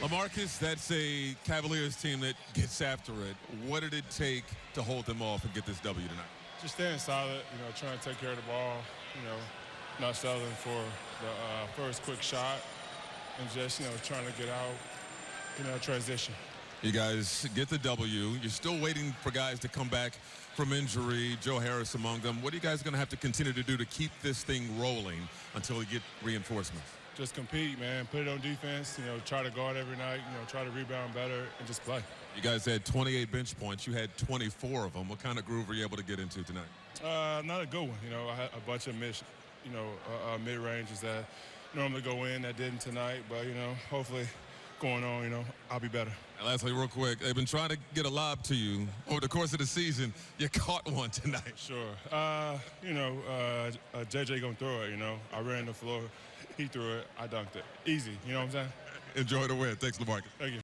LaMarcus, that's a Cavaliers team that gets after it. What did it take to hold them off and get this W tonight? Just staying solid, you know, trying to take care of the ball, you know, not settling for the uh, first quick shot, and just, you know, trying to get out, you know, transition. You guys get the W. You're still waiting for guys to come back from injury, Joe Harris among them. What are you guys going to have to continue to do to keep this thing rolling until you get reinforcements? Just compete, man. Put it on defense, you know, try to guard every night, you know, try to rebound better, and just play. You guys had 28 bench points. You had 24 of them. What kind of groove were you able to get into tonight? Uh, not a good one. You know, I had a bunch of mid, you know, uh, uh, mid ranges that normally go in that didn't tonight. But you know, hopefully, going on, you know, I'll be better. And lastly, real quick, they've been trying to get a lob to you over the course of the season. You caught one tonight. Sure. Uh, you know, uh, uh, JJ gonna throw it. You know, I ran the floor, he threw it, I dunked it. Easy. You know what I'm saying? Enjoy the win. Thanks, LaMarcus. Thank you.